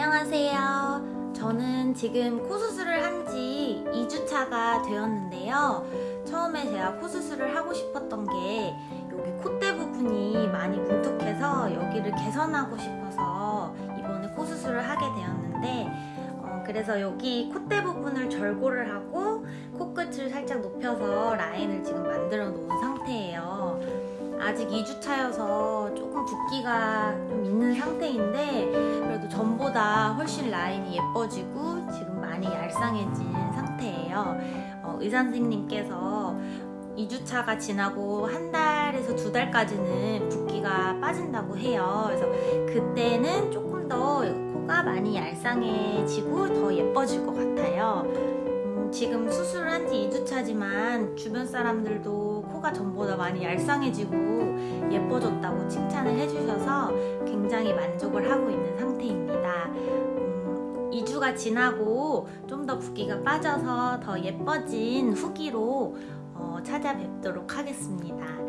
안녕하세요. 저는 지금 코 수술을 한 지 2주차가 되었는데요. 처음에 제가 코 수술을 하고 싶었던 게 여기 콧대 부분이 많이 뭉툭해서 여기를 개선하고 싶어서 이번에 코 수술을 하게 되었는데 어, 그래서 여기 콧대 부분을 절골을 하고 코끝을 살짝 높여서 라인을 지금 만들어 놓은 상태예요. 아직 2주차여서 조금 붓기가 좀 있는 상태인데 훨씬 라인이 예뻐지고 지금 많이 얄쌍해진 상태예요. 어, 의사 선생님께서 2주차가 지나고 한 달에서 두 달까지는 붓기가 빠진다고 해요. 그래서 그때는 조금 더 코가 많이 얄쌍해지고 더 예뻐질 것 같아요. 음, 지금 수술을 한지 2주차지만 주변 사람들도 코가 전보다 많이 얄쌍해지고 예뻐졌다고 칭찬을 해주셔서 굉장히 만족을 하고 있는. 음, 2주가 지나고 좀 더 붓기가 빠져서 더 예뻐진 후기로 어, 찾아뵙도록 하겠습니다. 어, 이상 2주차 후기